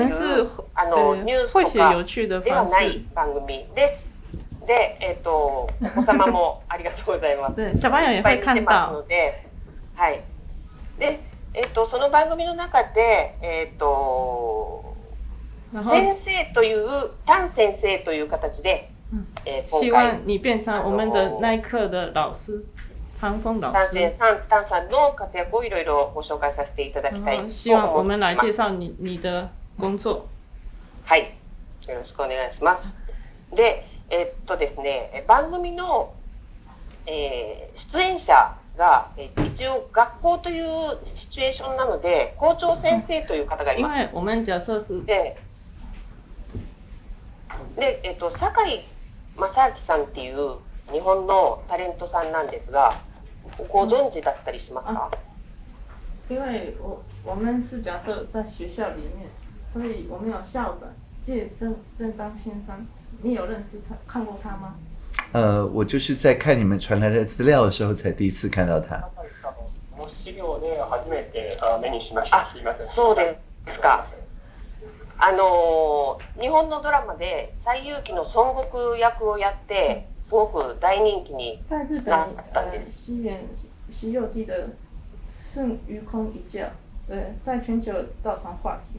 というあのニュースとかではない番組です。で、えっ、ー、とお子様も ありがとうございます。いっぱい見てますので、はい。で、えっ、ー、とその番組の中で、えっ、ー、と先生というン先生という形で、えー、你变成我们的的老师。丹峰老师，さんの活躍をいろいろご紹介させていただきたいと思います。希望我们来介绍你你的ゴンはい。よろしくお願いします。で、えっとですね、番組の、えー、出演者が、え一応学校というシチュエーションなので、校長先生という方がいます。おじゃそうです。で、でえっと、酒井正明さんっていう日本のタレントさんなんですが、ご存知だったりしますか？因为我我们是假设在学校里面。所以我们有校长借正正章先生，你有认识他看过他吗？呃，我就是在看你们传来的资料的时候，才第一次看到他。あ、そうですか。あの日本のドラマで西遊記の孫悟空役をやって、すごく大人気になったんです。西元西游記的孙悟空一教，在全球造成话题。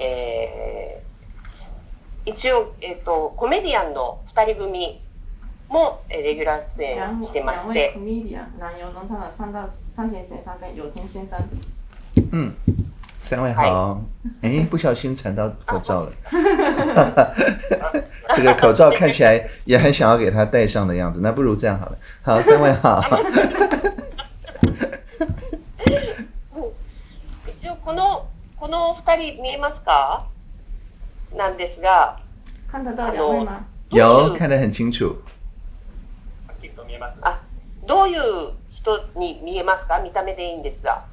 えー、一応、えーと、コメディアンの2人組もレギュラー出演してまして。コメディアン、南洋の他的三道三田先生跟有田先生。嗯，三位好。哎、欸，不小心缠到口罩了。这个口罩看起来也很想要给他戴上的样子，那不如这样好了。好，三位好。一応このこの二人見えますか？なんですが、看得到两吗？有看得很清楚。どういう人に見えますか？見た目でいいんですが。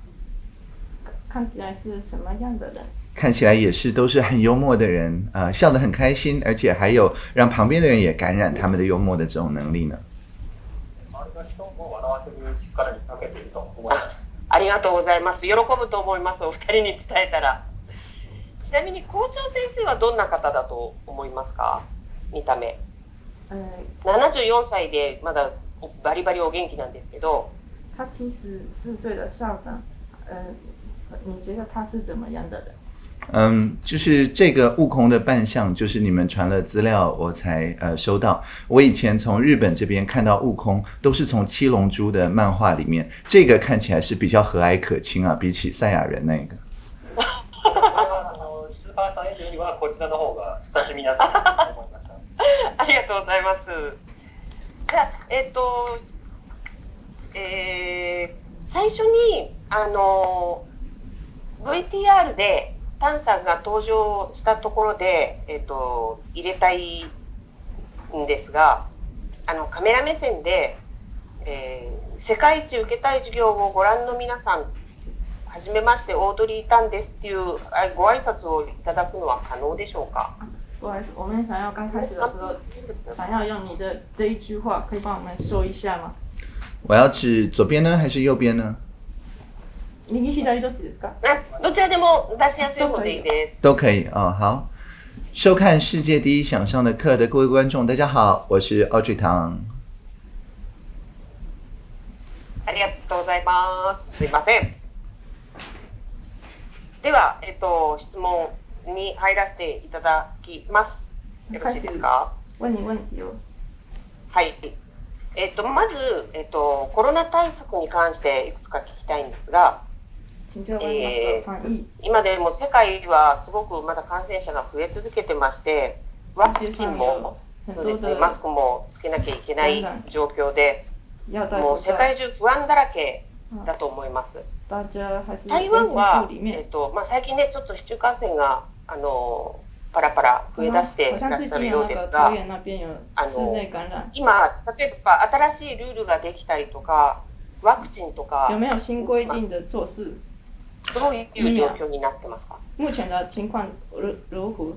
看起来是什么样的人？看起来也是都是很幽默的人，呃，笑得很开心，而且还有让旁边的人也感染他们的幽默的这种能力呢。ありがとうございます喜ぶと思いますお二人に伝えたらちなみに校長先生はどんな方だと思いますか見た目、うん、74歳でまだバリバリお元気なんですけど他七十四岁的校長、呃，你觉得他是怎么样的人？嗯，就是这个悟空的扮相，就是你们传了资料，我才呃收到。我以前从日本这边看到悟空，都是从七龙珠的漫画里面，这个看起来是比较和蔼可亲啊，比起赛亚人那个。あ りがとうございます。じゃ、えっと、え、最初にあの VTR で。タンさんが登場したところで、えっと、入れたいんですがあのカメラ目線で、えー、世界一受けたい授業をご覧の皆さんはじめましてオードリー・タンです」っていうご挨拶をいただくのは可能でしょうか不好意思，我们想要刚开始的时候，想要用你的这我要指左边呢，还是右边呢？右左どっちですか？あ、どちらでも出しやすい方でいいです。都可以啊、哦，好。收看世界第一想象的课的各位观众，大家好，我是奥俊堂。ありがとうございます。すいません。では、えっと質問に入らせていただきます。よろしいですか？はい。えっとまずえっとコロナ対策に関していくつか聞きたいんですが。え今でも世界はすごくまだ感染者が増え続けてまして、ワクチンもそうです、ね、マスクもつけなきゃいけない状況で、もう世界中不安だらけだと思います。台湾は、えっとまあ、最近ね、ちょっと市中感染があのパラパラ増え出していらっしゃるようですが、あの今、例えば新しいルールができたりとか、ワクチンとか。有没有新规定的措施？目前的情况如如何？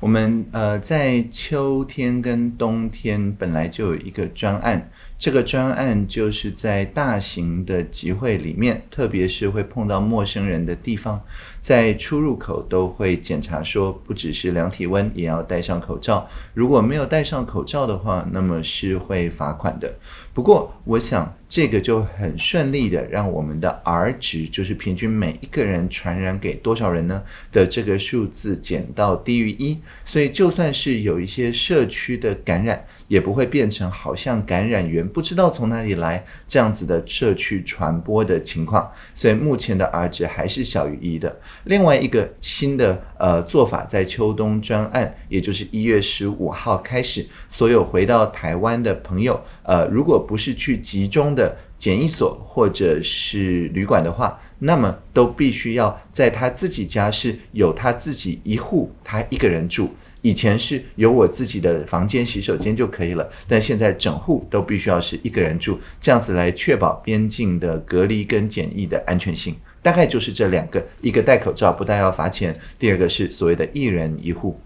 我们呃，在秋天跟冬天本来就有一个专案，这个专案就是在大型的集会里面，特别是会碰到陌生人的地方，在出入口都会检查，说不只是量体温，也要戴上口罩。如果没有戴上口罩的话，那么是会罚款的。不过，我想这个就很顺利的让我们的 R 值，就是平均每一个人传染给多少人呢的这个数字减到低于一，所以就算是有一些社区的感染，也不会变成好像感染源不知道从哪里来这样子的社区传播的情况。所以目前的 R 值还是小于一的。另外一个新的呃做法，在秋冬专案，也就是一月十五号开始，所有回到台湾的朋友。呃，如果不是去集中的检疫所或者是旅馆的话，那么都必须要在他自己家是有他自己一户，他一个人住。以前是有我自己的房间、洗手间就可以了，但现在整户都必须要是一个人住，这样子来确保边境的隔离跟检疫的安全性。大概就是这两个：一个戴口罩不戴要罚钱，第二个是所谓的“一人一户”。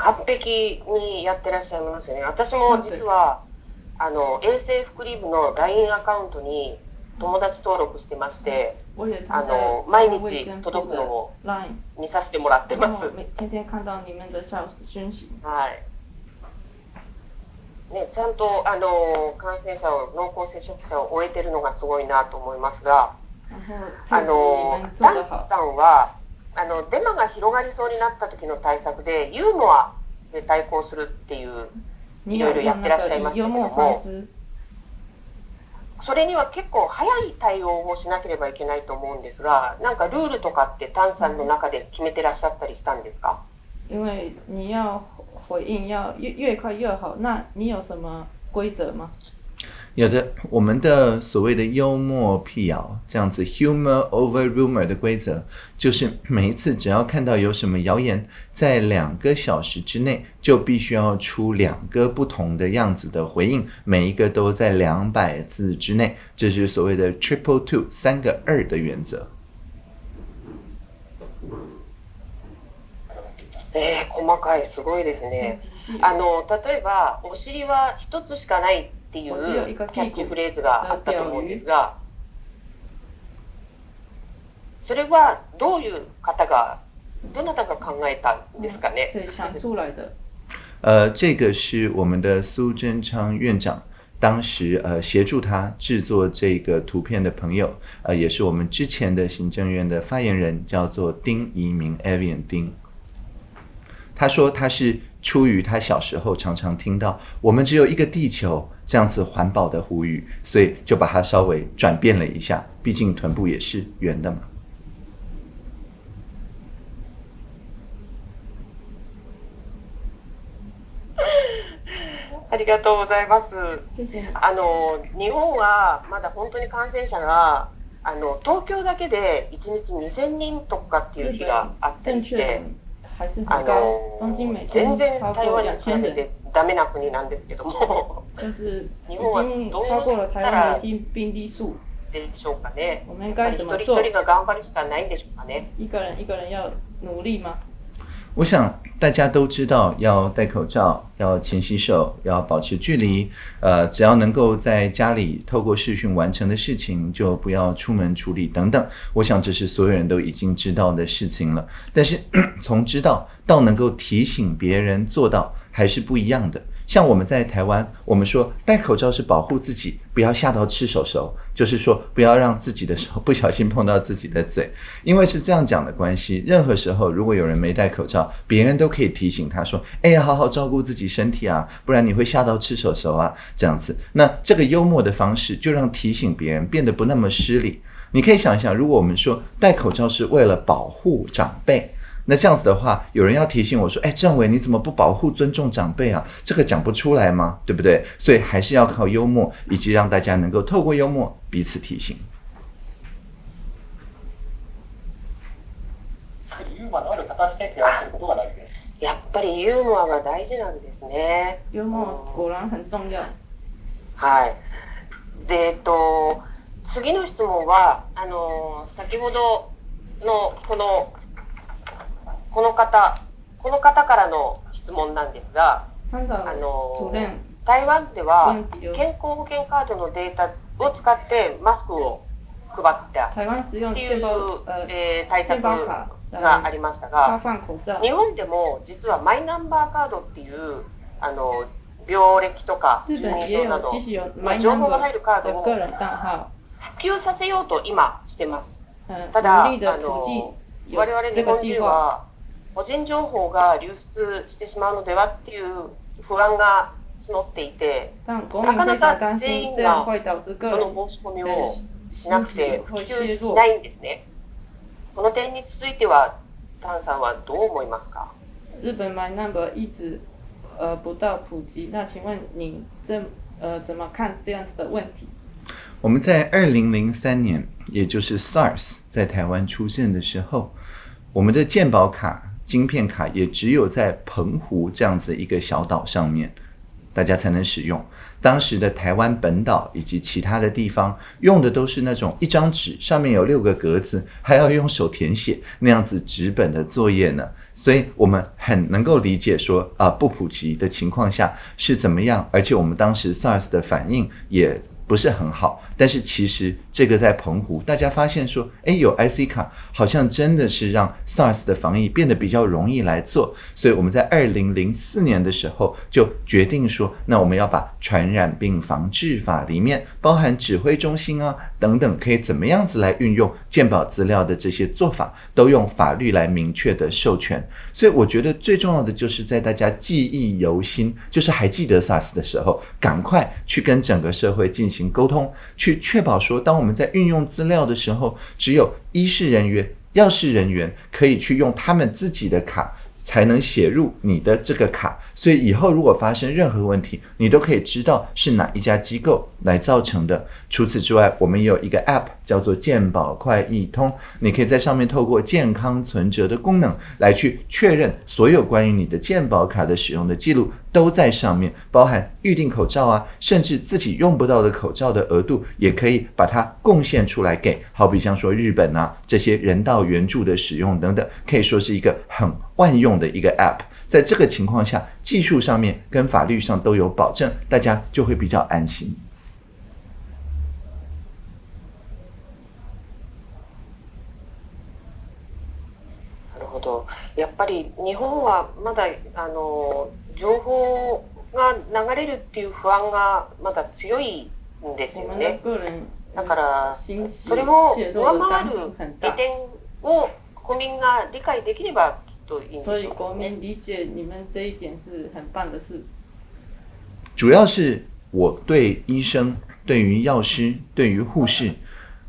完璧にやってらっしゃいますよね。私も実は、あの、衛生福利部の LINE アカウントに友達登録してまして、あの、毎日届くのを見させてもらってます。はい。ね、ちゃんとあの感染者を濃厚接触者を終えてるのがすごいなと思いますが、あのダンスさんはあのデマが広がりそうになった時の対策でユーモアで対抗するっていういろいろやってらっしゃいましたけどもそれには結構早い対応をしなければいけないと思うんですがなんかルールとかって丹さんの中で決めてらっしゃったりしたんですか因为你要回应要越越快越好，那你有什么规则吗？有的，我们的所谓的幽默辟谣这样子，humor over rumor 的规则，就是每一次只要看到有什么谣言，在两个小时之内，就必须要出两个不同的样子的回应，每一个都在两百字之内，这是所谓的 triple two 三个二的原则。哎，細かいすごいですね。あの例えばお尻は一つしかない。っていうキャッチフレーズがあったと思うんですが、それはどういう方がどなたが考えたですかね？呃，这个是我们的苏贞昌院长当时呃协助他制作这个图片的朋友，呃，也是我们之前的行政院的发言人，叫做丁一鸣 Avian 丁。他说他是出于他小时候常常听到“我们只有一个地球”。这样子环保的呼吁，所以就把它稍微转变了一下。毕竟臀部也是圆的嘛。ありがとうございます。あの日本はまだ本当に感染者があの東京だけで1日2000人とかっていう日があったりして、あの全然台湾に比べて。ダメな国なんですけども，就是已经超过了台湾的病例数，对吧？我们该怎么做？一个人一个人要努力吗？我想大家都知道要戴口罩、要勤洗手、要保持距离。呃，只要能够在家里透过视讯完成的事情，就不要出门处理等等。我想这是所有人都已经知道的事情了。但是从知道到能够提醒别人做到。还是不一样的。像我们在台湾，我们说戴口罩是保护自己，不要吓到吃手手，就是说不要让自己的手不小心碰到自己的嘴，因为是这样讲的关系。任何时候，如果有人没戴口罩，别人都可以提醒他说：“哎，好好照顾自己身体啊，不然你会吓到吃手手啊。”这样子，那这个幽默的方式就让提醒别人变得不那么失礼。你可以想一想，如果我们说戴口罩是为了保护长辈。那这样子的话，有人要提醒我说：“哎，政委，你怎么不保护、尊重长辈啊？这个讲不出来吗？对不对？所以还是要靠幽默，以及让大家能够透过幽默彼此提醒。”やっぱりユーモアが大事なんですね。ユーモア果然很重要。はい。で、と次の質問はあの先ほどのこの。この方、この方からの質問なんですが、あの台湾では健康保険カードのデータを使ってマスクを配ったっていう、えー、対策がありましたが、日本でも実はマイナンバーカードっていうあの病歴とか住民票など、まあ、情報が入るカードを普及させようと今してます。ただあの我々日本人は個人情報が流出してしまうのではっていう不安が募っていて、なかなか全員がその申し込みをしなくて普及しないんですね。この点については、タンさんはどう思いますか日本マイナンバー一直呃不到普及，那请问您怎呃怎么看这样子的问题？我们在二零零三年，也就是 SARS 在台湾出现的时候，我们的健保卡晶片卡也只有在澎湖这样子一个小岛上面，大家才能使用。当时的台湾本岛以及其他的地方用的都是那种一张纸上面有六个格子，还要用手填写那样子纸本的作业呢。所以我们很能够理解说啊，不普及的情况下是怎么样，而且我们当时 SARS 的反应也。不是很好，但是其实这个在澎湖，大家发现说，哎，有 IC 卡，好像真的是让 SARS 的防疫变得比较容易来做。所以我们在二零零四年的时候就决定说，那我们要把传染病防治法里面包含指挥中心啊。等等，可以怎么样子来运用鉴宝资料的这些做法，都用法律来明确的授权。所以我觉得最重要的就是在大家记忆犹新，就是还记得 SARS 的时候，赶快去跟整个社会进行沟通，去确保说，当我们在运用资料的时候，只有医事人员、药事人员可以去用他们自己的卡。才能写入你的这个卡，所以以后如果发生任何问题，你都可以知道是哪一家机构来造成的。除此之外，我们也有一个 app 叫做健保快易通，你可以在上面透过健康存折的功能来去确认所有关于你的健保卡的使用的记录都在上面，包含预定口罩啊，甚至自己用不到的口罩的额度也可以把它贡献出来给，好比像说日本啊这些人道援助的使用等等，可以说是一个很。万用的一个 App。在这个情况下，技术上面跟法律上都有保证，大家就会比较安心。やっぱり日本はまだあの情報が流れるっていう不安がまだ強いんですよね。だからそれを上回る利点を国民が理解できれば所以国民理解你们这一点是很棒的事。主要是我对医生、对于药师、对于护士，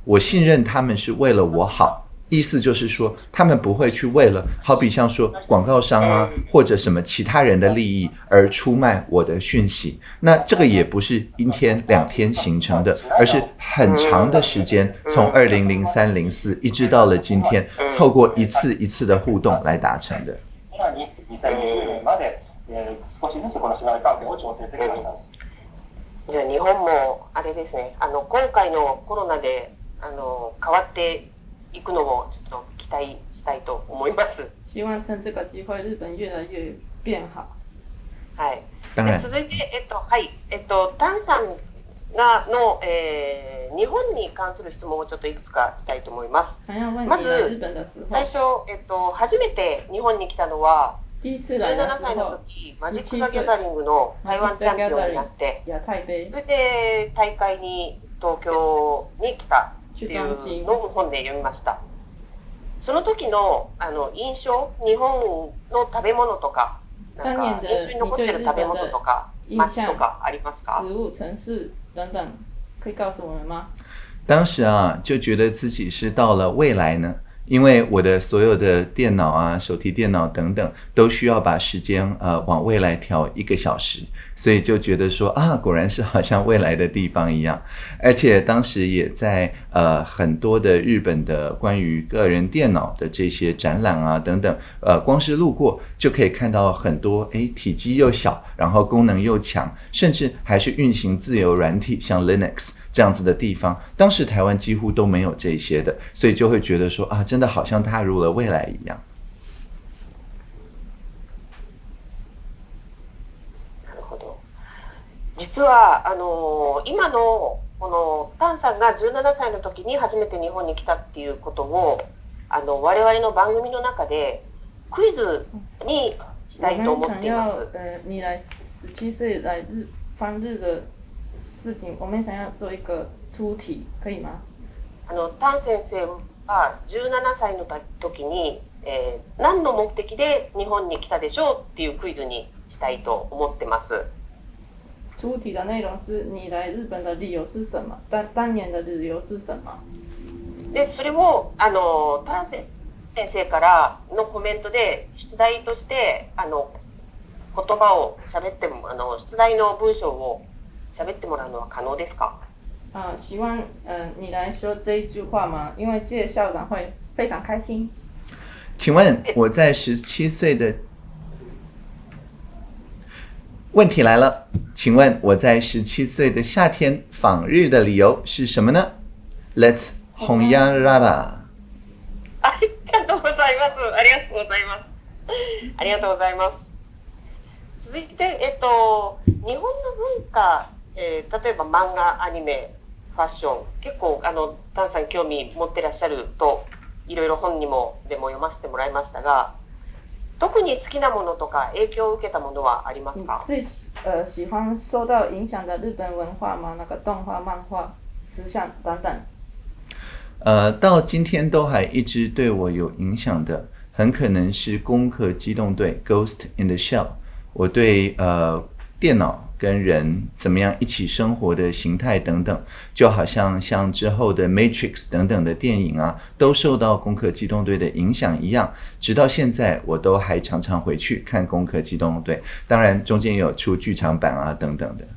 我信任他们是为了我好。意思就是说，他们不会去为了，好比像说广告商啊，或者什么其他人的利益而出卖我的讯息。那这个也不是一天两天形成的，而是很长的时间，从二零零三零四一直到了今天，透过一次一次的互动来达成的。じゃ日本もあれですね。あの今回のコロナであの変わって。行くのをちょっと期待したいと思います。希望趁这个机会，日本越来越变好。はい。続いてえっとはいえっとタンさんがの、えー、日本に関する質問をちょっといくつかしたいと思います。まず最初えっと初めて日本に来たのは。17歳の時、マジック・ザ・ギャザリングの台湾チャンピオンになって、それで大会に東京に来たっていうのを本で読みました。その時のあの印象、日本の食べ物とか、なんか印象に残ってる食べ物とか、街とかありますか？当时啊，就觉得自己是到了未来呢。因为我的所有的电脑啊、手提电脑等等，都需要把时间呃往未来调一个小时，所以就觉得说啊，果然是好像未来的地方一样。而且当时也在呃很多的日本的关于个人电脑的这些展览啊等等，呃，光是路过就可以看到很多诶，体积又小，然后功能又强，甚至还是运行自由软体，像 Linux。这样子的地方。当时台湾几乎都没有这些的，所以就会觉得说啊，真的好像踏入了未来一样。実はあの今のこのタンさんが17歳の時に初めて日本に来たっていうことをあの我々の番組の中でクイズにしたいと思っています。事情，我们想要做一个出题，可以吗？あのタン先生は17歳の時に、えー、何の目的で日本に来たでしょうっていうクイズにしたいと思ってます。出题的内容是你来日本的理由是什么？当当年的理由是什么？でそれをあのタン先生からのコメントで出題としてあの言葉を喋ってもあの出題の文章を喋ってもらうのは可能ですか啊，希望嗯、你来说这一句话吗？因为这校长会非常开心。请问我在十七岁的问题来了，请问我在十七岁的夏天访日的理由是什么呢？Let's 红呀啦啦。ありがとうございます。ありがとうございます。ありがとうございます。続いてえっと日本の文化えー、例えば漫画アニメファッション結構あの丹さん興味持ってらっしゃるといろいろ本にもでも読ませてもらいましたが特に好きなものとか影響を受けたものはありますか？最呃喜欢受到影响的日本文化吗？那个动画、漫画、时尚等等。呃，到今天都还一直对我有影响的，很可能是《攻壳机动队》（Ghost in the Shell）。我对呃电脑跟人怎么样一起生活的形态等等，就好像像之后的《Matrix》等等的电影啊，都受到《攻壳机动队》的影响一样。直到现在，我都还常常回去看《攻壳机动队》，当然中间有出剧场版啊等等的。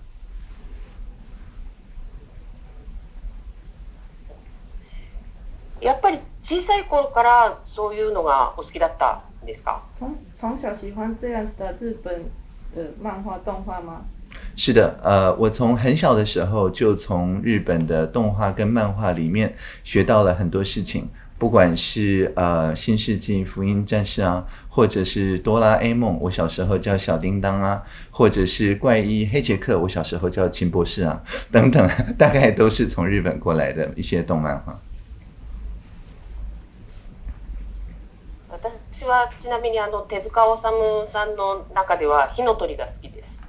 やっぱり小さい頃からそういうのがお好きだったですか？从从小喜欢这样子的日本的漫画动画吗？是的，呃，我从很小的时候就从日本的动画跟漫画里面学到了很多事情，不管是呃《新世纪福音战士》啊，或者是《哆啦 A 梦》，我小时候叫小叮当啊，或者是《怪医黑杰克》，我小时候叫秦博士啊，等等，大概都是从日本过来的一些动漫画。私はちなみにあの手塚治虫さんの中では火の鳥が好きです。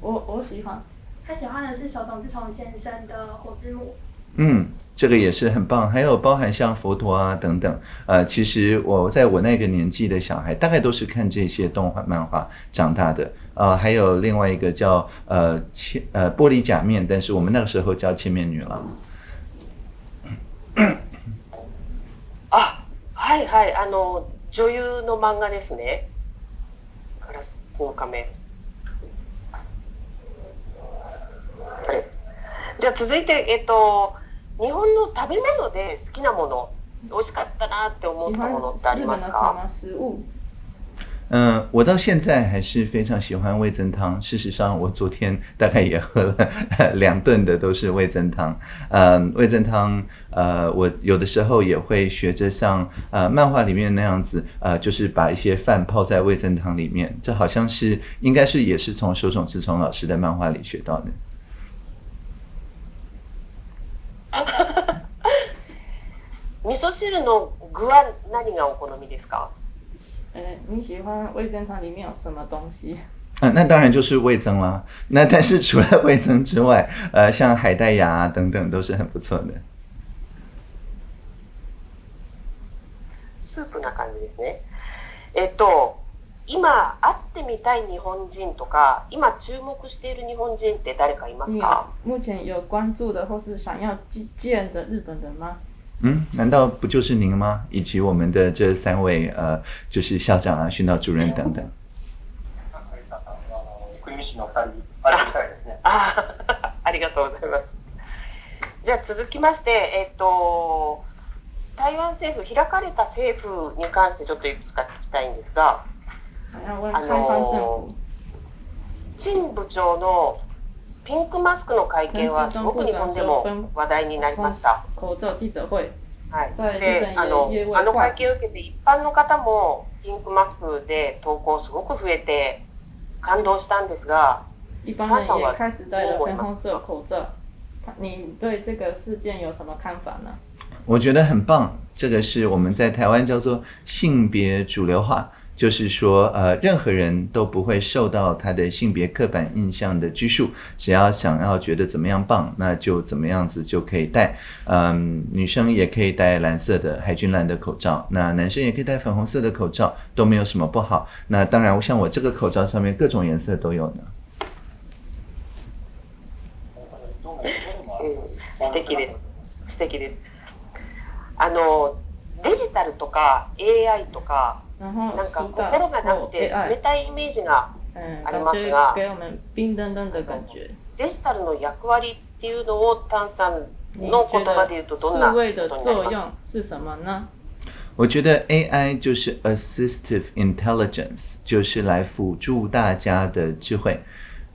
我我喜欢，他喜欢的是手冢治虫先生的《火之木》。嗯，这个也是很棒。还有包含像佛陀啊等等。呃，其实我在我那个年纪的小孩，大概都是看这些动画、漫画长大的。呃，还有另外一个叫呃千呃玻璃假面，但是我们那个时候叫千面女郎。啊，はいはいあの女優の漫画ですね。ガラスの仮面。はい、じゃあ続いて、えっと、日本の食べ物で好きなもの美味しかったなって思ったものってありますか嗯，我到现在还是非常喜欢味增汤。事实上，我昨天大概也喝了两顿的都是味增汤。嗯，味增汤，呃，我有的时候也会学着像呃漫画里面那样子，呃，就是把一些饭泡在味增汤里面。这好像是应该是也是从手冢治虫老师的漫画里学到的。味噌汁の具は何がお好みですか？え、你喜欢味噌汤里面有什么东西？啊，那当然就是味增啦。那但是除了味增之外，呃，像海带芽、等等都是很不错的。スープな感じですね。えっと、今会ってみたい日本人とか、今注目している日本人って誰かいますか？目前有关注的或是想要见的日本人吗？嗯，难道不就是您吗？以及我们的这三位呃，就是校长啊、训导主任等等。あ、ありがとうございます。じゃあ続きまして、えっと台湾政府開かれた政府に関してちょっといくつか聞きたいんですが、あの陳部長のピンクマスクの会見はすごく日本でも話題になりました。はい、であのあの会見を受けて一般の方もピンクマスクで投稿すごく増えて感動したんですが、タさんはどう思いますか你对这个事件有什么看法呢？我觉得很棒，这个是我们在台湾叫做性别主流化。就是说，呃，任何人都不会受到他的性别刻板印象的拘束，只要想要觉得怎么样棒，那就怎么样子就可以戴。嗯，女生也可以戴蓝色的海军蓝的口罩，那男生也可以戴粉红色的口罩，都没有什么不好。那当然，像我这个口罩上面各种颜色都有呢。スです。です。あのデジタルとか AI とか。なんか心がなくて冷たいイメージがありますが、デジタルの役割っていうのをタンさんの言葉で言うとどんなことになります？是什么呢？我觉得 AI 就是 Assistive Intelligence，就是来辅助大家的智慧。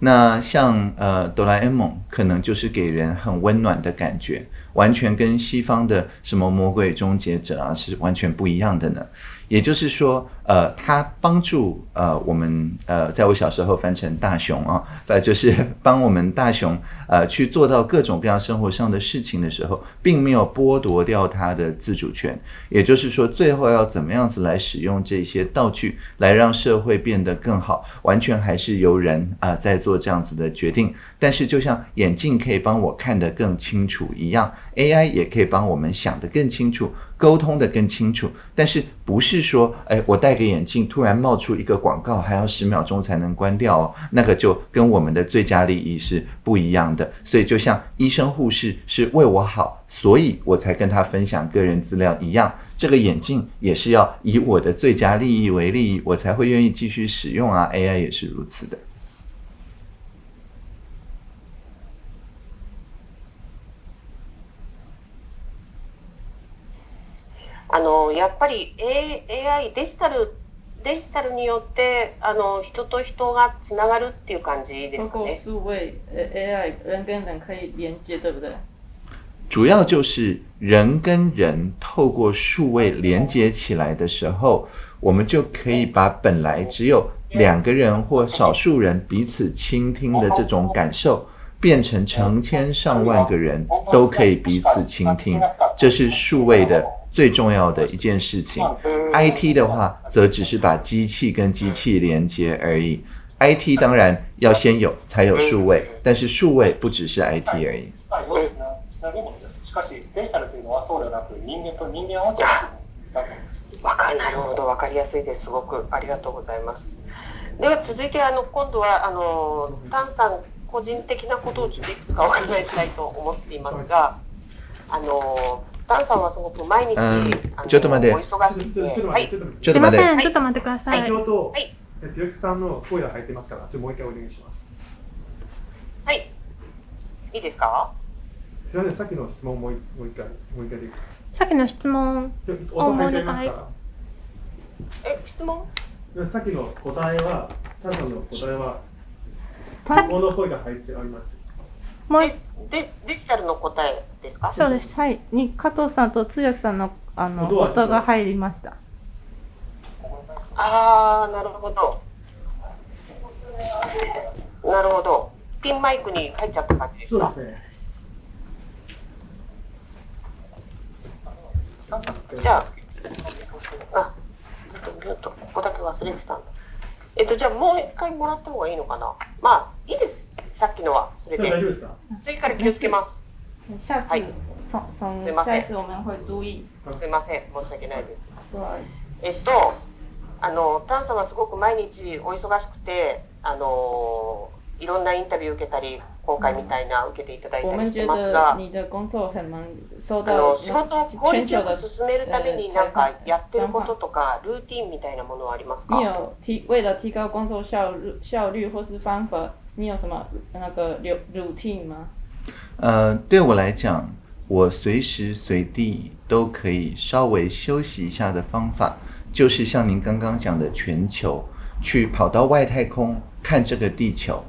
那像呃哆啦 A 梦可能就是给人很温暖的感觉，完全跟西方的什么魔鬼终结者啊是完全不一样的呢。也就是说。呃，他帮助呃我们呃，在我小时候翻成大熊啊，呃，就是帮我们大熊呃去做到各种各样生活上的事情的时候，并没有剥夺掉他的自主权。也就是说，最后要怎么样子来使用这些道具，来让社会变得更好，完全还是由人啊在做这样子的决定。但是，就像眼镜可以帮我看得更清楚一样，AI 也可以帮我们想得更清楚，沟通得更清楚。但是，不是说哎，我戴。戴个眼镜，突然冒出一个广告，还要十秒钟才能关掉哦，那个就跟我们的最佳利益是不一样的。所以，就像医生护士是为我好，所以我才跟他分享个人资料一样，这个眼镜也是要以我的最佳利益为利益，我才会愿意继续使用啊。AI 也是如此的。あのやっぱり AI デジタルデジタルによってあの人と人がつながるっていう感じですかね。数位 AI 人跟人可以连接，对不对？主要就是人跟人透过数位连接起来的时候，我们就可以把本来只有两个人或少数人彼此倾听的这种感受。变成成千上万个人都可以彼此倾听，这是数位的最重要的一件事情。I T 的话，则只是把机器跟机器连接而已。I T 当然要先有，才有数位，但是数位不只是 I T 而已。なるほど、かりやすいですすごく、ありがとうございます。では続いてあの今度はあのさん。個人的なことをちょっといくつかお伺いしたいと思っていますが、あのダンさんはすごく毎日、ちょっと待って、お忙しくて、はい、ちょっと待って、ちょっと待ってください。先ほど、はい、病気さんの声が入ってますから、ちょっともう一回お願いします。はい、いいですか？すみません、さっきの質問もうもう一回もう一回でさっきの質問をもう一回。え、質問？さっきの答えは、ただの答えは。単語の声が入っております。もうでデジタルの答えですかそうです。はい。に加藤さんと通訳さんのあの音が入りました。ああ、なるほど。なるほど。ピンマイクに入っちゃった感じですかそうですね。じゃあ、あ、ちょっと見ると、ここだけ忘れてたんだ。えっと、じゃあもう一回もらった方がいいのかなまあ、いいです。さっきのは、それで。次から気をつけます。はい。すいません。すいません。申し訳ないです。えっと、あの、タン様すごく毎日お忙しくて、あのいろんなインタビュー受けたり、今回みたいな受けていただいたりしてますが、あの仕事を効率よく進めるためになんかやってることとかルーティンみたいなものはありますか？提高工作效效率或是方法，你有什么那个 routine 吗？呃，对我来讲，我随时随地都可以稍微休息一下的方法，就是像您刚刚讲的全球，去跑到外太空看这个地球。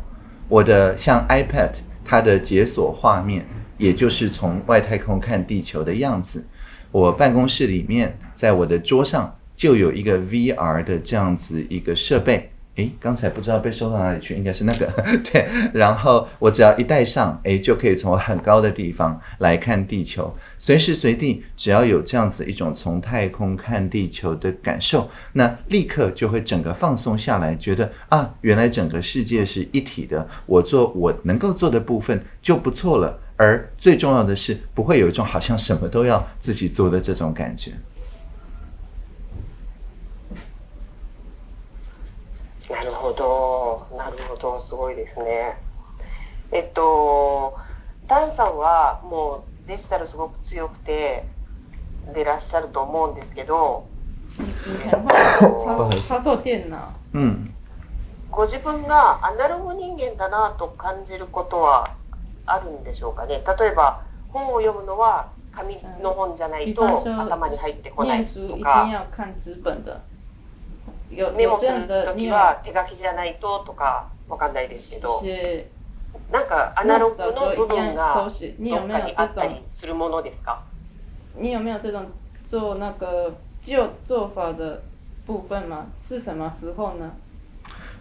我的像 iPad，它的解锁画面，也就是从外太空看地球的样子。我办公室里面，在我的桌上就有一个 VR 的这样子一个设备。诶，刚才不知道被收到哪里去，应该是那个 对。然后我只要一戴上，诶，就可以从很高的地方来看地球，随时随地只要有这样子一种从太空看地球的感受，那立刻就会整个放松下来，觉得啊，原来整个世界是一体的。我做我能够做的部分就不错了，而最重要的是不会有一种好像什么都要自己做的这种感觉。なるほど、なるほど、すごいですね。えっと、ダンさんはもうデジタルすごく強くてでらっしゃると思うんですけど、ご自分がアナログ人間だなと感じることはあるんでしょうかね例えば本を読むのは紙の本じゃないと頭に入ってこないとか。メモするきは手書きじゃないととかわかんないですけどなんかアナログの部分がどっかにあったりするものですか你有没有这种做那个旧做法的部分吗？是什么时候呢？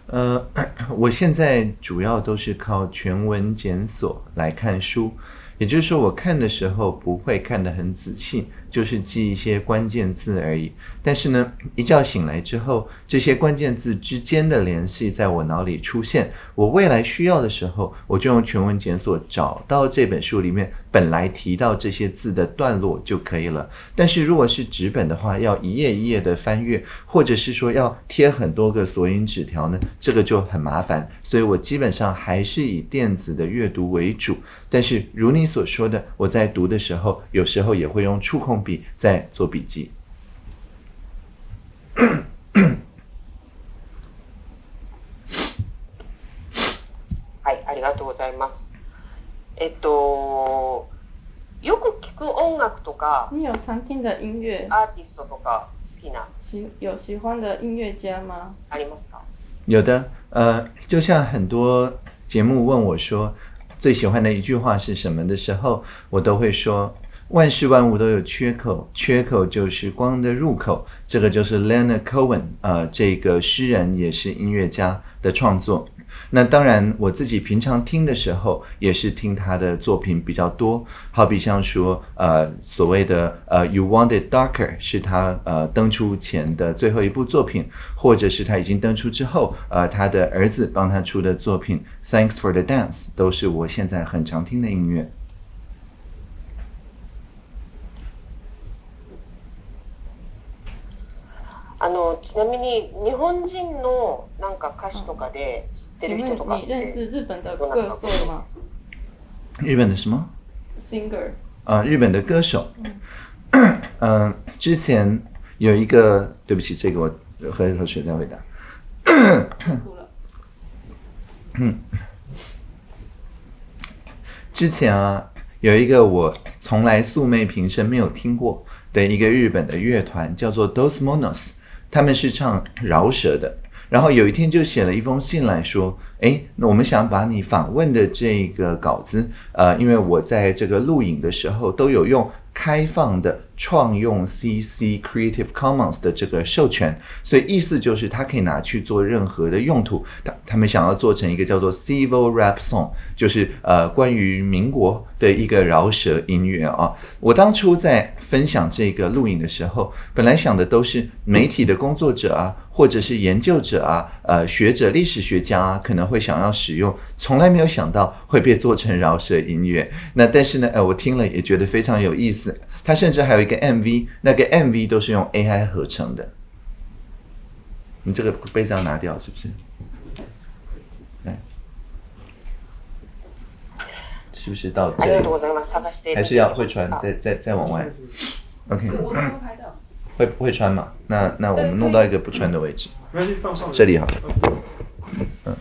呃，我现在主要都是靠全文检索来看书，也就是说，我看的时候不会看得很仔细，就是记一些关键字而已，但是呢，一觉醒来之后，这些关键字之间的联系在我脑里出现，我未来需要的时候，我就用全文检索找到这本书里面本来提到这些字的段落就可以了。但是如果是纸本的话，要一页一页的翻阅，或者是说要贴很多个索引纸条呢，这个就很麻烦。所以我基本上还是以电子的阅读为主。但是如你所说的，我在读的时候，有时候也会用触控。笔在做笔记。是，ありがとうございます。えっと、よく聞く音楽とかには関心のインアーティストとか好きな、有喜欢的音乐家吗？ありますか。有的，呃，就像很多节目问我说最喜欢的一句话是什么的时候，我都会说。万事万物都有缺口，缺口就是光的入口。这个就是 Leonard Cohen 呃，这个诗人也是音乐家的创作。那当然，我自己平常听的时候也是听他的作品比较多。好比像说，呃，所谓的呃，You Wanted Darker 是他呃登出前的最后一部作品，或者是他已经登出之后，呃，他的儿子帮他出的作品 Thanks for the Dance 都是我现在很常听的音乐。あのちなみに日本人のなんか歌詞とかで知ってる人とかって、你认识日本的歌手吗？日本的什么？singer 啊，日本的歌手。嗯，之前有一个对不起，这个我和一个学生回答。之前啊，有一个我从来素昧平生没有听过的一个日本的乐团，叫做 Dosmonos。他们是唱饶舌的，然后有一天就写了一封信来说：“哎，那我们想把你访问的这个稿子，呃，因为我在这个录影的时候都有用。”开放的创用 CC Creative Commons 的这个授权，所以意思就是它可以拿去做任何的用途。他们想要做成一个叫做 Civil Rap Song，就是呃关于民国的一个饶舌音乐啊。我当初在分享这个录影的时候，本来想的都是媒体的工作者啊。或者是研究者啊，呃，学者、历史学家啊，可能会想要使用，从来没有想到会被做成饶舌音乐。那但是呢，呃，我听了也觉得非常有意思。他甚至还有一个 MV，那个 MV 都是用 AI 合成的。你这个杯子要拿掉是不是？来，是不是到？还是要会传再再再往外？OK。会会穿嘛？那那我们弄到一个不穿的位置，这里好了。嗯。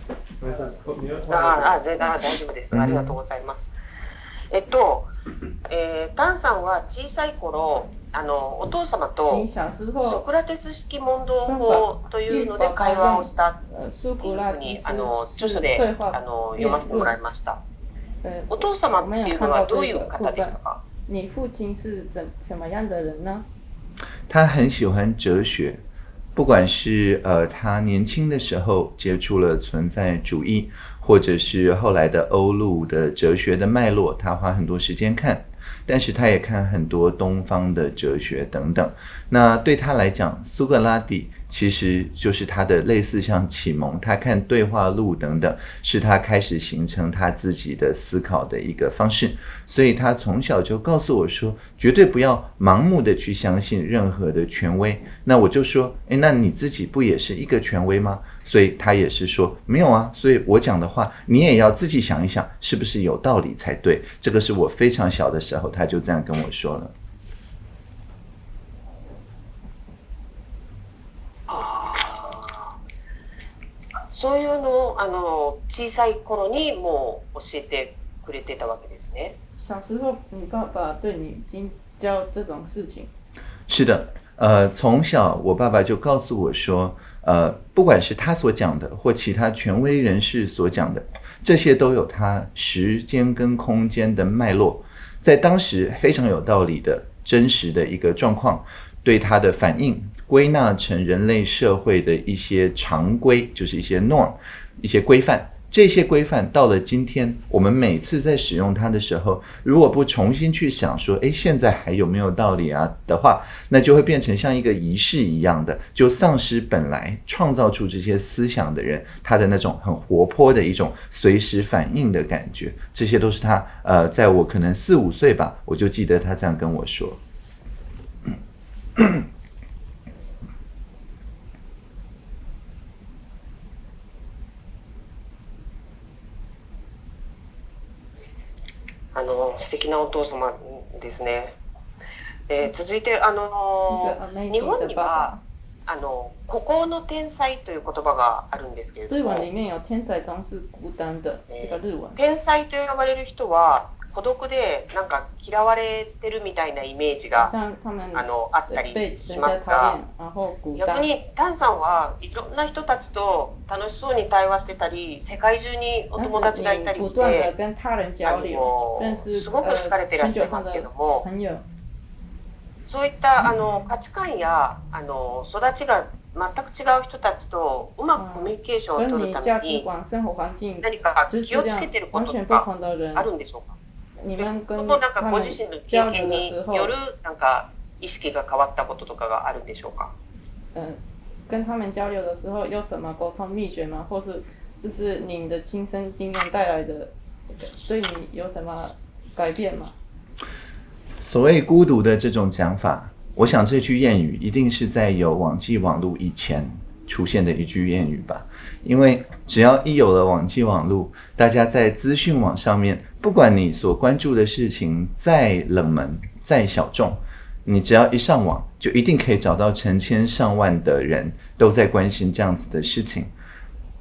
ああ全然大丈夫です。ありがとうございます。えっと、えー、タンさんは小さい頃あのお父様とソクラテス式問答法というので会話をしたっていうふうにあの著書であの読ませてもらいました。お父様っていうのはどういう方でしたか？他很喜欢哲学，不管是呃，他年轻的时候接触了存在主义，或者是后来的欧陆的哲学的脉络，他花很多时间看。但是他也看很多东方的哲学等等。那对他来讲，苏格拉底。其实就是他的类似像启蒙，他看对话录等等，是他开始形成他自己的思考的一个方式。所以他从小就告诉我说，绝对不要盲目的去相信任何的权威。那我就说，哎，那你自己不也是一个权威吗？所以他也是说，没有啊。所以我讲的话，你也要自己想一想，是不是有道理才对。这个是我非常小的时候，他就这样跟我说了。そういうのあの小さい頃にも教えてくれていたわけですね。是的，呃，从小我爸爸就告诉我说，呃，不管是他所讲的，或其他权威人士所讲的，这些都有他时间跟空间的脉络，在当时非常有道理的真实的一个状况对他的反应。归纳成人类社会的一些常规，就是一些 norm，一些规范。这些规范到了今天，我们每次在使用它的时候，如果不重新去想说，诶，现在还有没有道理啊的话，那就会变成像一个仪式一样的，就丧失本来创造出这些思想的人他的那种很活泼的一种随时反应的感觉。这些都是他呃，在我可能四五岁吧，我就记得他这样跟我说。あの素敵なお父様ですね。えー、続いてあの日本にはあの孤高の天才という言葉があるんですけれども、日本里面有天才、总是孤单的。这个日文。天才と呼ばれる人は孤独でなんか嫌われてるみたいなイメージがあのあったりしますが逆にタンさんはいろんな人たちと楽しそうに対話してたり世界中にお友達がいたりしてあのすごく好かれてらっしゃいますけどもそういったあの価値観やあの育ちが全く違う人たちとうまくコミュニケーションを取るために何か気をつけてることとかあるんでしょうか二番君のなんかご自身の経験によるなんか意識が変わったこととかがあるんでしょうか？嗯，跟他们交流的时候有什么沟通秘诀吗？或是就是你的亲身经验带来的对你有什么改变吗？所谓孤独的这种讲法，我想这句谚语一定是在有网际网路以前。出现的一句谚语吧，因为只要一有了网际网络，大家在资讯网上面，不管你所关注的事情再冷门、再小众，你只要一上网，就一定可以找到成千上万的人都在关心这样子的事情。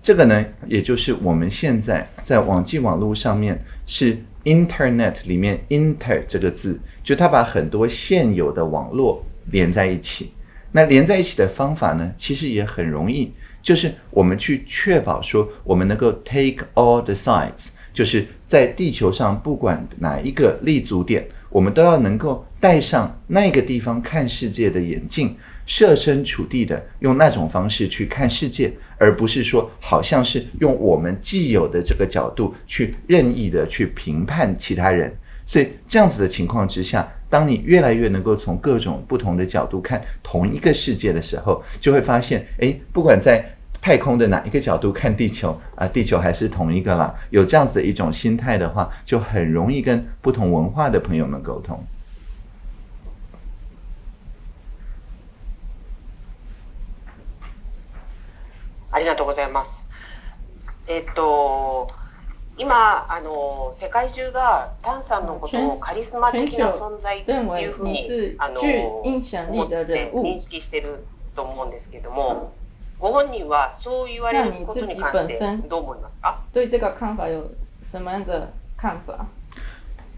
这个呢，也就是我们现在在网际网络上面是 Internet 里面 Inter 这个字，就它把很多现有的网络连在一起。那连在一起的方法呢，其实也很容易，就是我们去确保说，我们能够 take all the sides，就是在地球上不管哪一个立足点，我们都要能够戴上那个地方看世界的眼镜，设身处地的用那种方式去看世界，而不是说好像是用我们既有的这个角度去任意的去评判其他人。所以这样子的情况之下，当你越来越能够从各种不同的角度看同一个世界的时候，就会发现，哎，不管在太空的哪一个角度看地球啊，地球还是同一个啦。有这样子的一种心态的话，就很容易跟不同文化的朋友们沟通。ありがとうございます。えっと。今あの世界中がタンさんのことをカリスマ的な存在っていうふうにあの思って認識してると思うんですけどもご本人はそう言われることに関してどう思いますか对这个看法有什么样的看法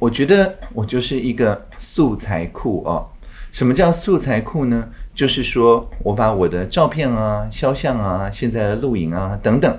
我觉得我就是一个素材库哦。什么叫素材库呢？就是说我把我的照片啊、肖像啊、现在的录影啊等等。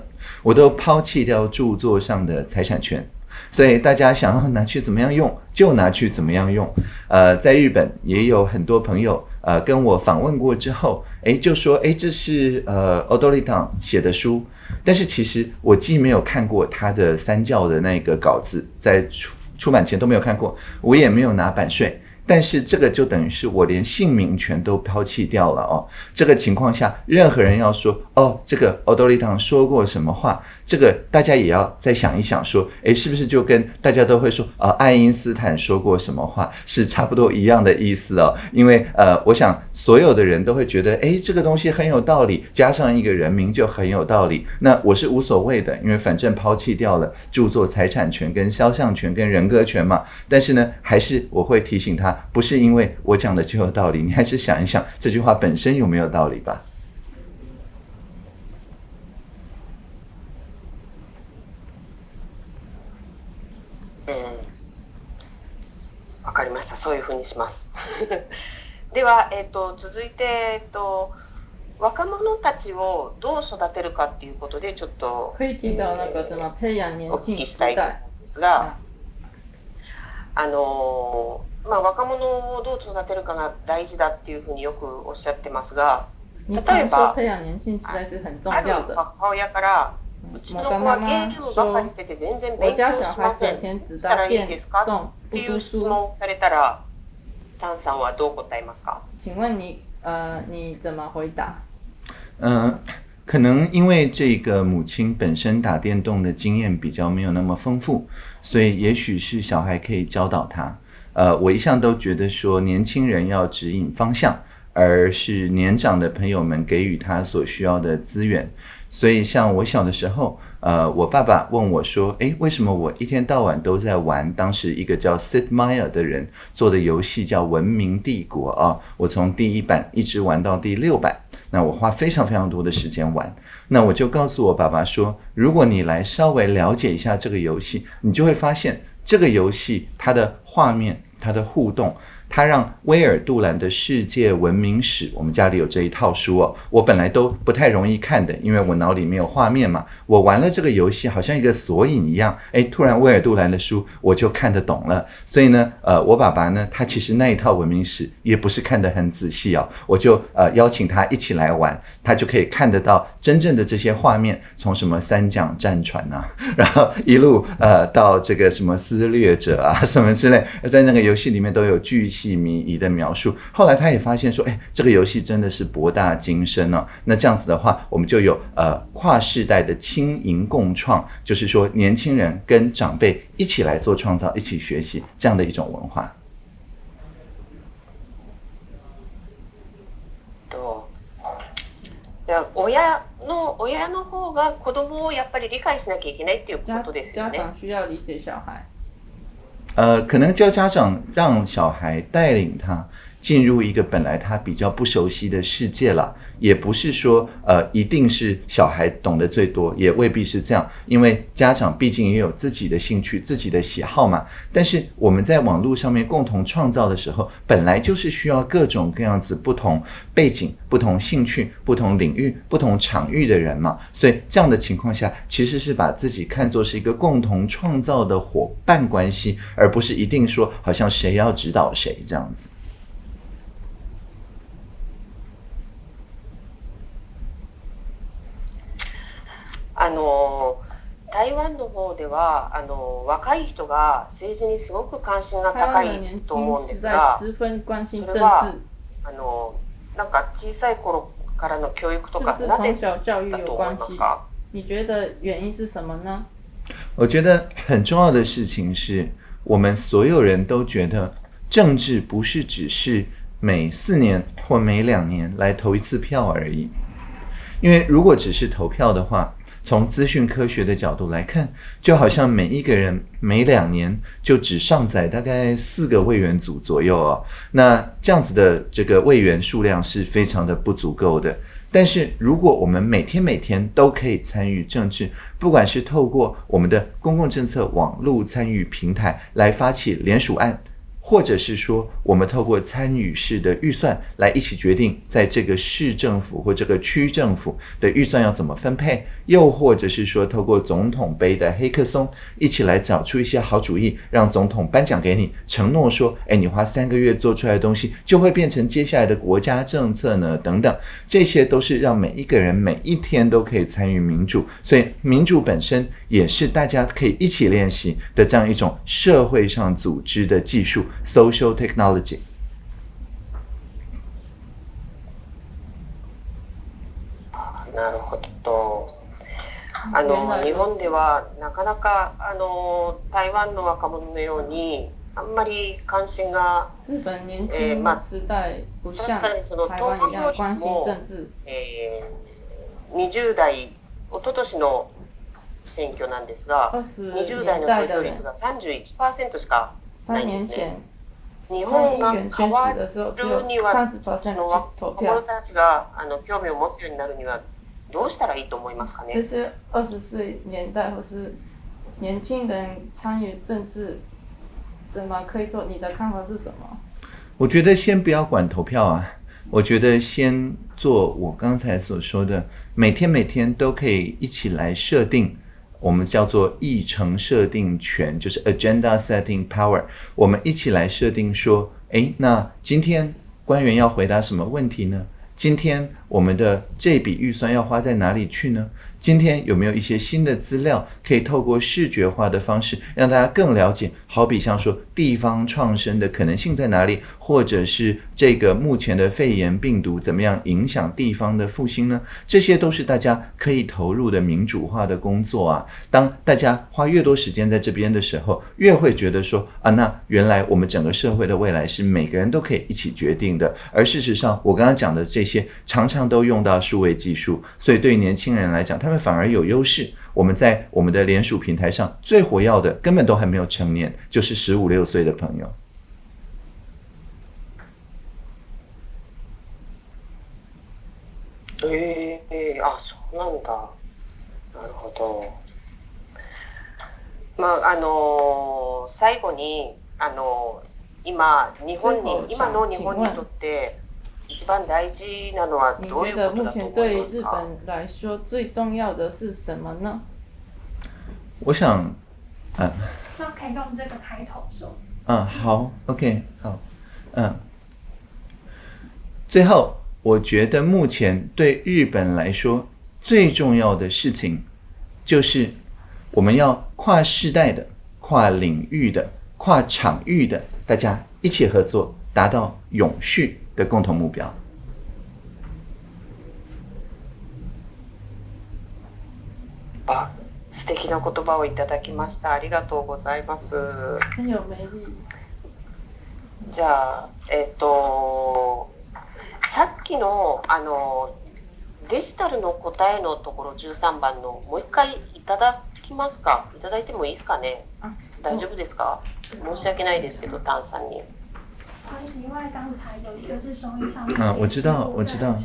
我都抛弃掉著作上的财产权，所以大家想要拿去怎么样用就拿去怎么样用。呃，在日本也有很多朋友呃跟我访问过之后，诶，就说诶，这是呃奥多利党写的书，但是其实我既没有看过他的三教的那个稿子在出出版前都没有看过，我也没有拿版税。但是这个就等于是我连姓名全都抛弃掉了哦，这个情况下，任何人要说哦，这个奥多利党说过什么话？这个大家也要再想一想，说，诶，是不是就跟大家都会说啊，爱因斯坦说过什么话是差不多一样的意思哦？因为呃，我想所有的人都会觉得，诶，这个东西很有道理，加上一个人名就很有道理。那我是无所谓的，因为反正抛弃掉了著作财产权、跟肖像权、跟人格权嘛。但是呢，还是我会提醒他，不是因为我讲的就有道理，你还是想一想这句话本身有没有道理吧。えー、分かりましたそういうふうにします では、えーと、続いて、えーと、若者たちをどう育てるかっていうことでちょっと、えー、お聞きしたいと思んですが、あのー、まあ、若者をどう育てるかが大事だっていうふうによくおっしゃってますが例えばある母親からうちのはームばかりしてて全然勉強しません。したらいいですか？っていう質問されたら、タンさんはどう答えますか？请问你呃你怎么回答？嗯，可能因为这个母亲本身打电动的经验比较没有那么丰富，所以也许是小孩可以教导他。呃，我一向都觉得说年轻人要指引方向，而是年长的朋友们给予他所需要的资源。所以，像我小的时候，呃，我爸爸问我说：“诶，为什么我一天到晚都在玩？当时一个叫 Sid Meier 的人做的游戏叫《文明帝国》啊，我从第一版一直玩到第六版，那我花非常非常多的时间玩。那我就告诉我爸爸说：，如果你来稍微了解一下这个游戏，你就会发现这个游戏它的画面、它的互动。”他让威尔杜兰的《世界文明史》，我们家里有这一套书哦。我本来都不太容易看的，因为我脑里没有画面嘛。我玩了这个游戏，好像一个索引一样，哎，突然威尔杜兰的书我就看得懂了。所以呢，呃，我爸爸呢，他其实那一套文明史也不是看得很仔细哦，我就呃邀请他一起来玩，他就可以看得到真正的这些画面，从什么三桨战船呐，然后一路呃到这个什么撕裂者啊什么之类，在那个游戏里面都有具。戏迷疑的描述，后来他也发现说，哎，这个游戏真的是博大精深呢。那这样子的话，我们就有呃跨世代的轻盈共创，就是说年轻人跟长辈一起来做创造，一起学习这样的一种文化。对，那，家长需要理解小孩。呃，可能叫家长让小孩带领他。进入一个本来他比较不熟悉的世界了，也不是说呃一定是小孩懂得最多，也未必是这样，因为家长毕竟也有自己的兴趣、自己的喜好嘛。但是我们在网络上面共同创造的时候，本来就是需要各种各样子不同背景、不同兴趣、不同领域、不同场域的人嘛。所以这样的情况下，其实是把自己看作是一个共同创造的伙伴关系，而不是一定说好像谁要指导谁这样子。あの台湾の方ではあの若い人が政治にすごく関心が高いと思うんですが、それはあのなんか小さい頃からの教育とかなぜだと思いますか？你觉得原因是什么呢？我觉得很重要的事情是我们所有人都觉得政治不是只是每四年或每两年来投一次票而已，因为如果只是投票的话。从资讯科学的角度来看，就好像每一个人每两年就只上载大概四个位员组左右哦，那这样子的这个位员数量是非常的不足够的。但是如果我们每天每天都可以参与政治，不管是透过我们的公共政策网络参与平台来发起联署案。或者是说，我们透过参与式的预算来一起决定，在这个市政府或这个区政府的预算要怎么分配；又或者是说，透过总统杯的黑客松，一起来找出一些好主意，让总统颁奖给你，承诺说：哎，你花三个月做出来的东西，就会变成接下来的国家政策呢。等等，这些都是让每一个人每一天都可以参与民主，所以民主本身也是大家可以一起练习的这样一种社会上组织的技术。social technology. Ah, あの日本ではなかなかあの台湾の若者のようにあんまり関心が、えーまあ、確かにその投票率も、えー、20代一昨年の選挙なんですが20代の投票率が31%しか3年前日本が変わるにはその若者たちがあの興味を持つようになるにはどうしたらいいと思いますかね就是二十岁年代或是年轻人参与政治怎么可以说你的看法是什么我觉得先不要管投票啊我觉得先做我刚才所说的，每天每天都可以一起来设定我们叫做议程设定权，就是 agenda setting power。我们一起来设定说，诶，那今天官员要回答什么问题呢？今天我们的这笔预算要花在哪里去呢？今天有没有一些新的资料可以透过视觉化的方式让大家更了解？好比像说。地方创生的可能性在哪里，或者是这个目前的肺炎病毒怎么样影响地方的复兴呢？这些都是大家可以投入的民主化的工作啊。当大家花越多时间在这边的时候，越会觉得说啊，那原来我们整个社会的未来是每个人都可以一起决定的。而事实上，我刚刚讲的这些，常常都用到数位技术，所以对年轻人来讲，他们反而有优势。我们在我们的联署平台上最活跃的，根本都还没有成年，就是十五六岁的朋友。诶，啊，そうなんだ。なるほど。まああの最後にあの今日本に今の日本にとって。你觉得目前对日本来说最重要的是什么呢？我想，啊。那可以用这个开头说。嗯，好，OK，好，嗯。最后，我觉得目前对日本来说最重要的事情，就是我们要跨世代的、跨领域的、跨场域的，大家一起合作，达到永续。的共同目标。素敵な言葉をいただきました。ありがとうございます。じゃあ、えっ、と、さっきの、あの、デジタルの答えのところ13番のもう一回いただきますかいただいてもいいですかね大丈夫ですか申し訳ないですけど、タンさんに。啊，我知道，我知道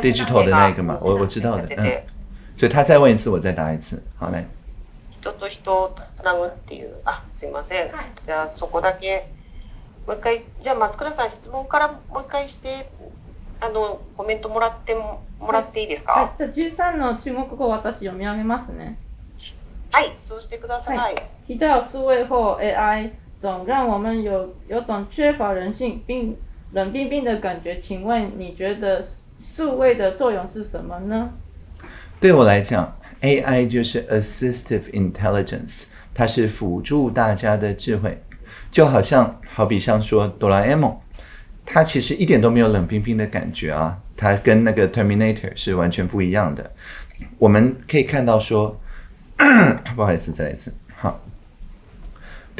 ，digital 的那个嘛，我我知道的，嗯。所以他再问一次，我再答一次。好嘞。人と人をつなぐっていう、あ、すいません。じゃあそこだけ、もう一回、じゃあ松倉さん質問からもう一回して、あのコメントもらってもらっていいですか。はい、じゃあ13の中国語私読み上げますね。はい、そうしてください。はい、数位法 AI。总让我们有有种缺乏人性并冷冰冰的感觉。请问你觉得数数位的作用是什么呢？对我来讲，AI 就是 Assistive Intelligence，它是辅助大家的智慧，就好像好比像说哆啦 A 梦，它其实一点都没有冷冰冰的感觉啊，它跟那个 Terminator 是完全不一样的。我们可以看到说，不好意思，再来一次，好。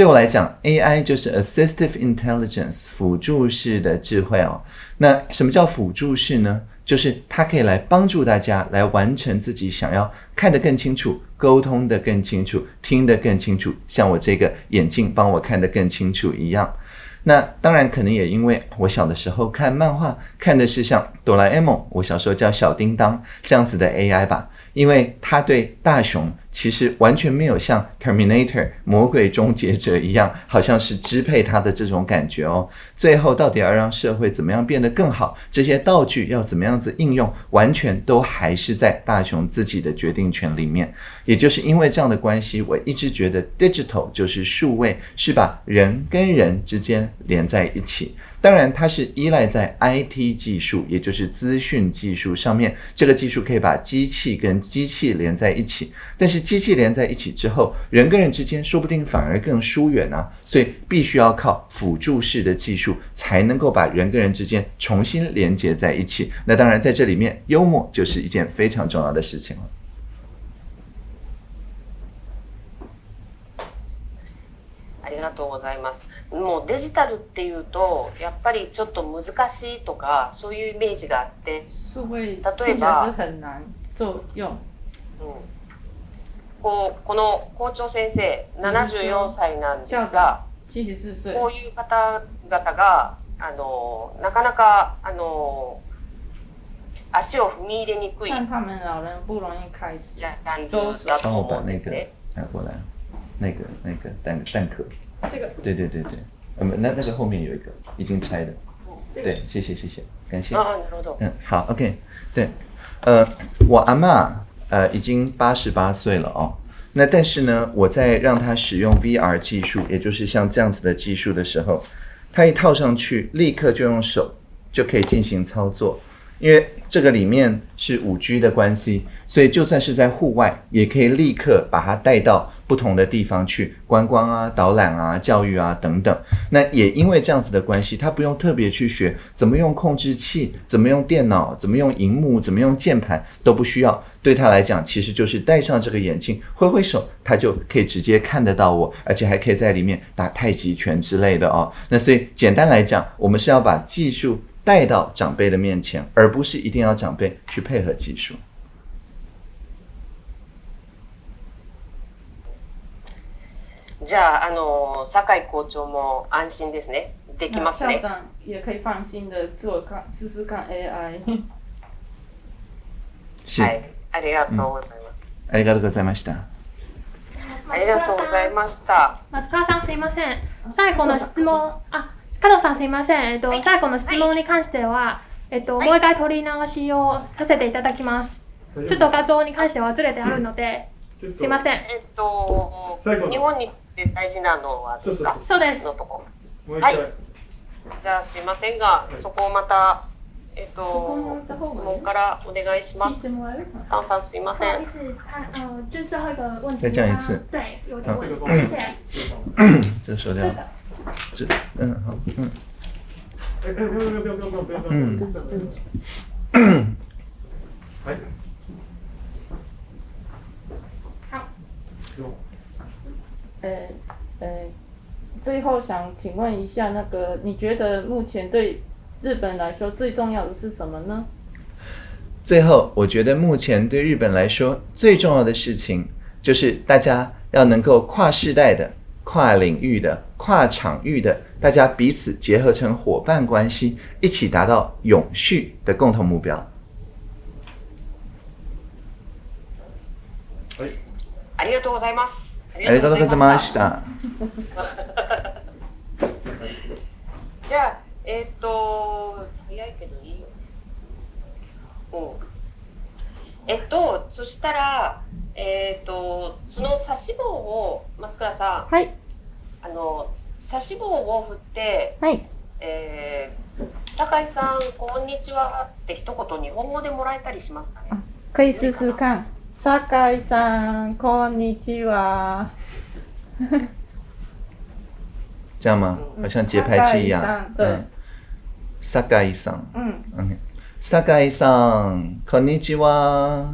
对我来讲，AI 就是 a s s i s t i v e intelligence 辅助式的智慧哦。那什么叫辅助式呢？就是它可以来帮助大家来完成自己想要看得更清楚、沟通得更清楚、听得更清楚。像我这个眼镜帮我看得更清楚一样。那当然可能也因为我小的时候看漫画看的是像哆啦 A 梦，我小时候叫小叮当这样子的 AI 吧。因为他对大雄其实完全没有像 Terminator 魔鬼终结者一样，好像是支配他的这种感觉哦。最后到底要让社会怎么样变得更好，这些道具要怎么样子应用，完全都还是在大雄自己的决定权里面。也就是因为这样的关系，我一直觉得 digital 就是数位，是把人跟人之间连在一起。当然，它是依赖在 IT 技术，也就是资讯技术上面。这个技术可以把机器跟机器连在一起，但是机器连在一起之后，人跟人之间说不定反而更疏远啊。所以，必须要靠辅助式的技术，才能够把人跟人之间重新连接在一起。那当然，在这里面，幽默就是一件非常重要的事情了。がとうございます。もうデジタルっていうと、やっぱりちょっと難しいとか、そういうイメージがあって、例えば、そううん、こうこの校長先生、七十四歳なんですが、こういう方々が、あのなかなかあの足を踏み入れにくいジャンルだと思うんですね。那个、那个蛋蛋壳。这个对对对对，嗯，那那个后面有一个已经拆的，对，谢谢谢谢，感谢啊罗总，嗯，好，OK，对，呃，我阿妈呃已经八十八岁了哦，那但是呢，我在让她使用 VR 技术，也就是像这样子的技术的时候，她一套上去，立刻就用手就可以进行操作，因为这个里面是五 G 的关系，所以就算是在户外，也可以立刻把它带到。不同的地方去观光啊、导览啊、教育啊等等，那也因为这样子的关系，他不用特别去学怎么用控制器、怎么用电脑、怎么用荧幕、怎么用键盘都不需要。对他来讲，其实就是戴上这个眼镜，挥挥手，他就可以直接看得到我，而且还可以在里面打太极拳之类的哦。那所以简单来讲，我们是要把技术带到长辈的面前，而不是一定要长辈去配合技术。じゃあ、あの、酒井校長も安心ですね。できますね。はい、ありがとうございます、うん、ありがとうございました。ありがとうございました。松川さんすいません。最後の質問、あ、加藤さんすいません。えっと、はい、最後の質問に関しては、はい、えっと、もう一回取り直しをさせていただきます。ちょっと画像に関してはずれてあるので、すいません。えっと、日本にで大事なのはですかそうです。のとこ。はい。じゃあすいませんが、そこをまた、えっ、ー、と、質問からお願いします。炭酸すいません。再这一次。对，有问题。谢谢。这收掉。这，嗯，好，嗯。嗯。はい。呃，呃，最后想请问一下，那个你觉得目前对日本来说最重要的是什么呢？最后，我觉得目前对日本来说最重要的事情，就是大家要能够跨世代的、跨领域的、跨场域的，大家彼此结合成伙伴关系，一起达到永续的共同目标。はありがとうございます。ありがとうございました。じゃあ、えっ、ー、と、早いけどいいよ。えっと、そしたら、えっ、ー、と、その差し棒を、松倉さん。はい。あの、差し棒を振って。はい。えー、酒井さん、こんにちはって一言日本語でもらえたりしますかね。クイススカ酒井さん、こんにちは。这样吗？好像节拍器一样。嗯，萨嘎伊桑。嗯酒井さんこんにちは。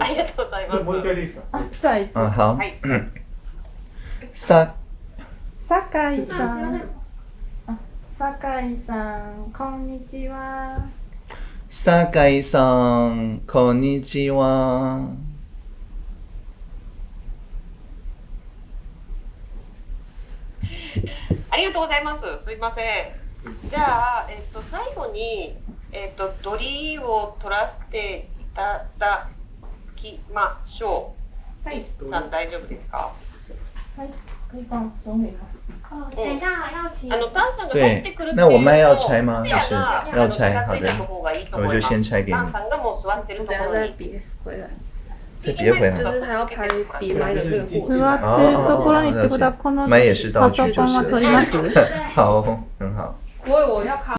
ありがとうございます。もう一回いいですか？あ、じゃあいつ。あ、さ、さかさん。あ、井さん、こんにちは。酒井さん、こんにちは。ありがとうございます。すいません。じゃあ、えっと、最後に、えっと、ドリーを取らせていただきましょう。はい、さん、大丈夫ですか。はい、はい嗯，对，那我麦要拆吗？是，要拆，好的，我就先拆给你。再别回来。就是他要拍的货，哦哦哦，那麦也是道具，就是 好，很好。